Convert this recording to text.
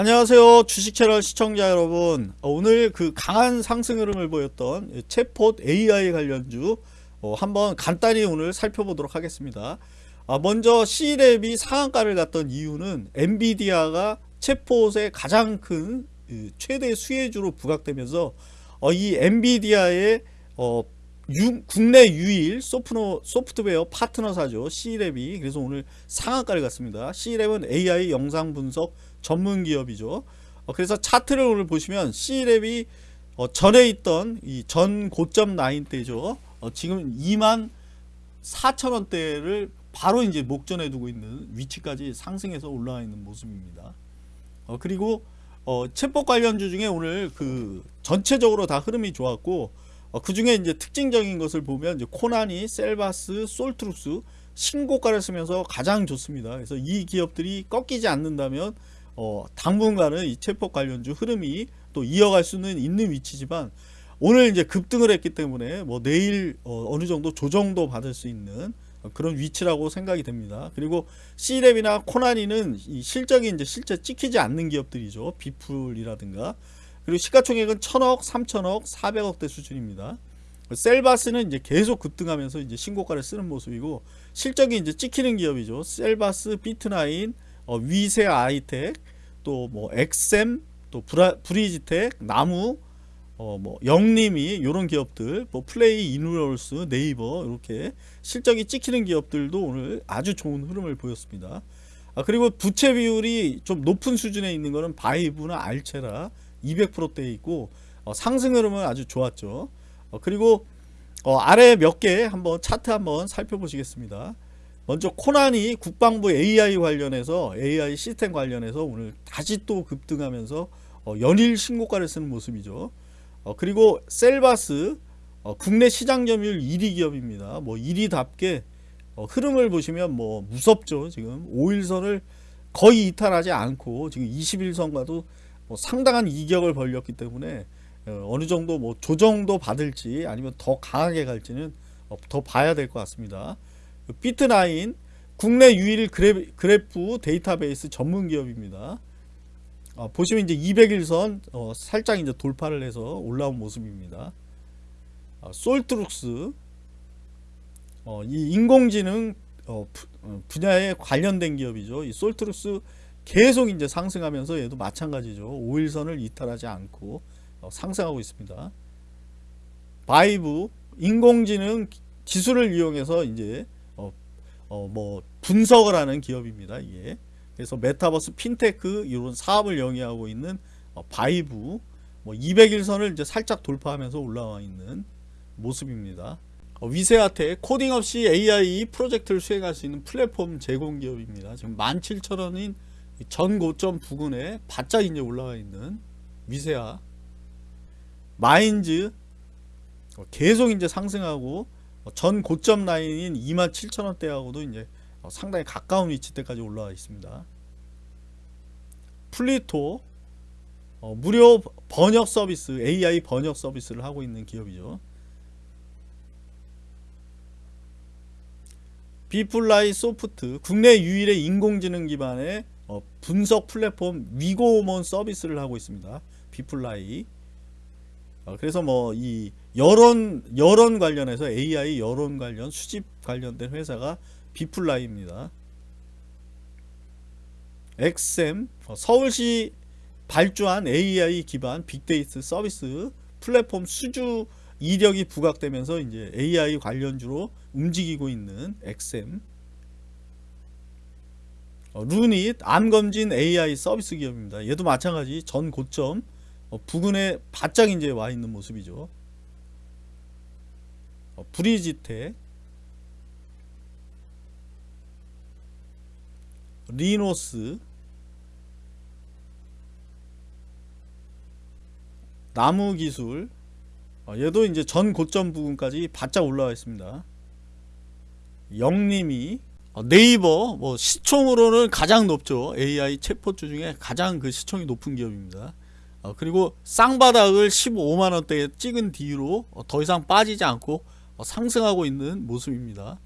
안녕하세요. 주식 채널 시청자 여러분. 어, 오늘 그 강한 상승 흐름을 보였던 챗폿 AI 관련주 어, 한번 간단히 오늘 살펴보도록 하겠습니다. 아, 먼저 C랩이 상한가를 갔던 이유는 엔비디아가 챗폿의 가장 큰 그, 최대 수혜주로 부각되면서 어, 이 엔비디아의 어, 유, 국내 유일 소프노, 소프트웨어 파트너사죠 C랩이 그래서 오늘 상한가를 갔습니다 C랩은 AI 영상 분석 전문 기업이죠. 어, 그래서 차트를 오늘 보시면 씨이랩이 어, 전에 있던 이 전 고점 라인대죠. 어, 지금 2만 4천 원대를 바로 이제 목전에 두고 있는 위치까지 상승해서 올라와 있는 모습입니다. 어, 그리고 어, 챗봇 관련주 중에 오늘 그 전체적으로 다 흐름이 좋았고 어, 그 중에 이제 특징적인 것을 보면 이제 코난이, 셀바스, 솔트룩스 신고가를 쓰면서 가장 좋습니다. 그래서 이 기업들이 꺾이지 않는다면 어, 당분간은 이 체포 관련주 흐름이 또 이어갈 수는 있는 위치지만 오늘 이제 급등을 했기 때문에 뭐 내일 어, 느 정도 조정도 받을 수 있는 그런 위치라고 생각이 됩니다. 그리고 C랩이나 코나니는 이 실적이 이제 실제 찍히지 않는 기업들이죠. 비풀이라든가 그리고 시가총액은 1000억, 3000억, 400억대 수준입니다. 셀바스는 이제 계속 급등하면서 이제 신고가를 쓰는 모습이고 실적이 이제 찍히는 기업이죠. 셀바스, 비트나인, 어, 위세아이텍, 또 뭐 엑셈, 또 브라, 브리지텍, 나무, 어, 뭐 영림원 이런 기업들, 뭐 플레이, 이노룰스, 네이버 이렇게 실적이 찍히는 기업들도 오늘 아주 좋은 흐름을 보였습니다. 아, 그리고 부채 비율이 좀 높은 수준에 있는 거는 바이브나 알체라 200%대에 있고 어, 상승 흐름은 아주 좋았죠. 어, 그리고 어, 아래 몇 개 한번 차트 한번 살펴보시겠습니다. 먼저 코난이 국방부 AI 관련해서 AI 시스템 관련해서 오늘 다시 또 급등하면서 어, 연일 신고가를 쓰는 모습이죠. 어, 그리고 셀바스 어, 국내 시장 점유율 1위 기업입니다. 뭐 1위답게 어, 흐름을 보시면 뭐 무섭죠. 지금 5일선을 거의 이탈하지 않고 지금 21선과도 뭐 상당한 이격을 벌렸기 때문에 어, 어느 정도 뭐 조정도 받을지 아니면 더 강하게 갈지는 어, 더 봐야 될 것 같습니다. 비트나인 국내 유일 그래프, 데이터베이스 전문 기업입니다. 어, 보시면 이제 200일선 어, 살짝 이제 돌파를 해서 올라온 모습입니다. 어, 솔트룩스 어, 이 인공지능 분야에 관련된 기업이죠. 이 솔트룩스 계속 이제 상승하면서 얘도 마찬가지죠. 5일선을 이탈하지 않고 상승하고 있습니다. 바이브 인공지능 기술을 이용해서 이제 어, 뭐 분석을 하는 기업입니다. 이게 그래서 메타버스 핀테크 이런 사업을 영위하고 있는 어, 바이브 뭐 200일선을 이제 살짝 돌파하면서 올라와 있는 모습입니다. 어, 위세아이텍 코딩 없이 AI 프로젝트를 수행할 수 있는 플랫폼 제공 기업입니다. 지금 17,000원인 전 고점 부근에 바짝 이제 올라와 있는 위세아 마인즈 어, 계속 이제 상승하고 어, 전 고점 라인인 27,000원대하고도 이제 어, 상당히 가까운 위치대까지 올라와 있습니다. 플리토 어, 무료 번역 서비스 AI 번역 서비스를 하고 있는 기업이죠. 비플라이 소프트 국내 유일의 인공지능 기반의 어, 분석 플랫폼 위고몬 서비스를 하고 있습니다. 비플라이 어, 그래서 뭐 이 여론 여론 관련해서 AI 여론 관련 수집 관련된 회사가 비플라이입니다. 엑셈 어, 서울시 발주한 AI 기반 빅데이터 서비스 플랫폼 수주 이력이 부각되면서 이제 AI 관련주로 움직이고 있는 어, 루닛 암검진 AI 서비스 기업입니다. 얘도 마찬가지 전 고점 어, 부근에 바짝 이제 와 있는 모습이죠. 어, 브리지텍 리노스 나무기술 어, 얘도 이제 전 고점 부분까지 바짝 올라와 있습니다. 영림이 어, 네이버 뭐 시총으로는 가장 높죠. AI 챗포트 중에 가장 그 시총이 높은 기업입니다. 어, 그리고 쌍바닥을 15만원대에 찍은 뒤로 어, 더 이상 빠지지 않고 어, 상승하고 있는 모습입니다